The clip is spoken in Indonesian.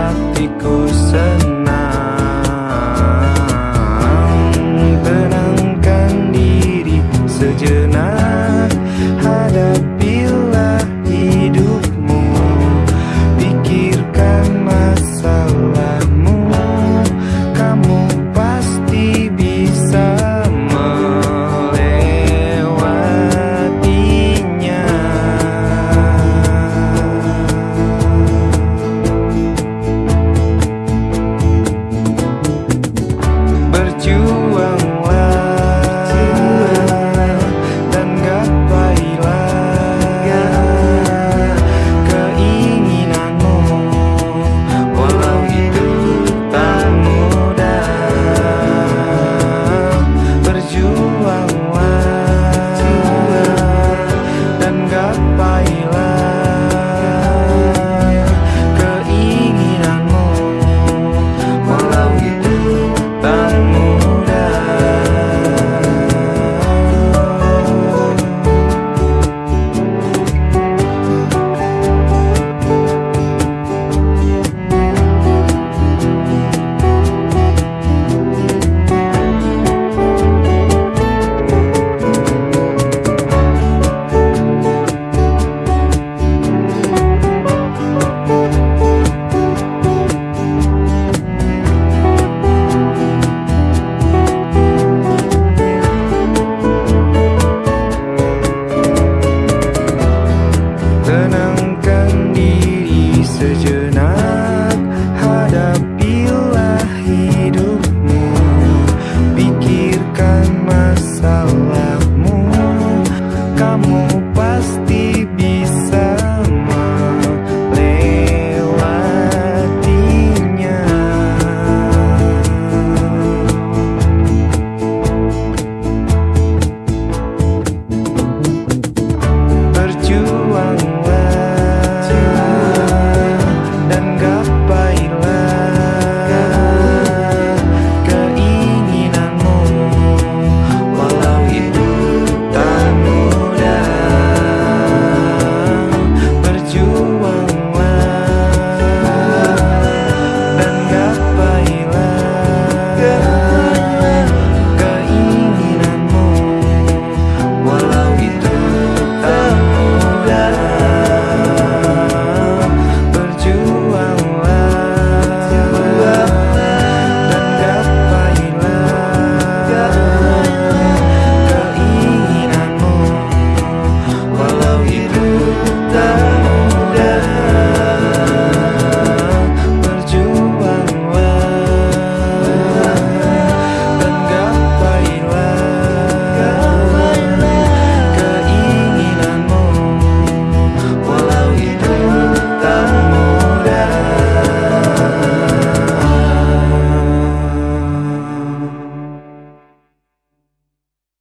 hatiku senang Turn